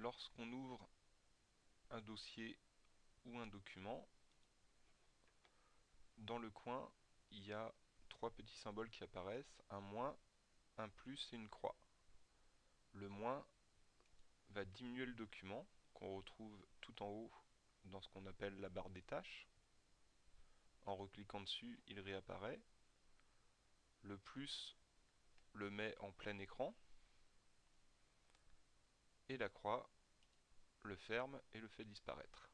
lorsqu'on ouvre un dossier ou un document, dans le coin, il y a trois petits symboles qui apparaissent, un moins, un plus et une croix. Le moins va diminuer le document, qu'on retrouve tout en haut dans ce qu'on appelle la barre des tâches. En recliquant dessus, il réapparaît. Le plus le met en plein écran. Et la croix le ferme et le fait disparaître.